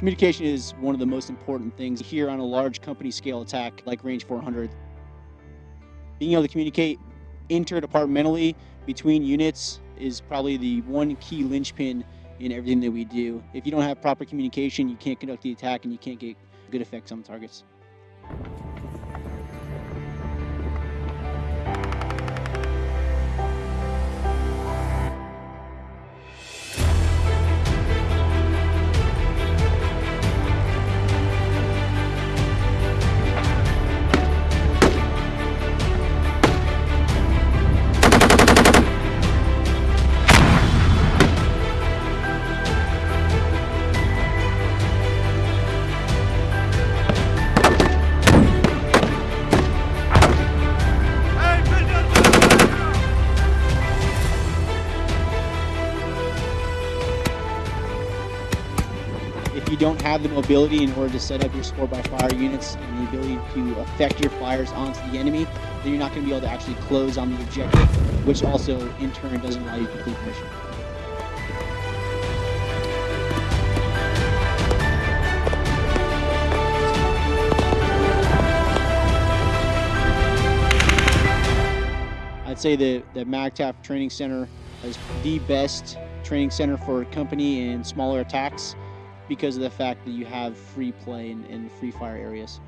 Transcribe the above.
Communication is one of the most important things here on a large company scale attack like Range 400. Being able to communicate interdepartmentally between units is probably the one key linchpin in everything that we do. If you don't have proper communication, you can't conduct the attack and you can't get good effects on the targets. If you don't have the mobility in order to set up your support by fire units and the ability to affect your fires onto the enemy, then you're not going to be able to actually close on the objective, which also in turn doesn't allow you to complete the mission. I'd say the, the MAGTF Training Center is the best training center for company and smaller attacks because of the fact that you have free play and free fire areas.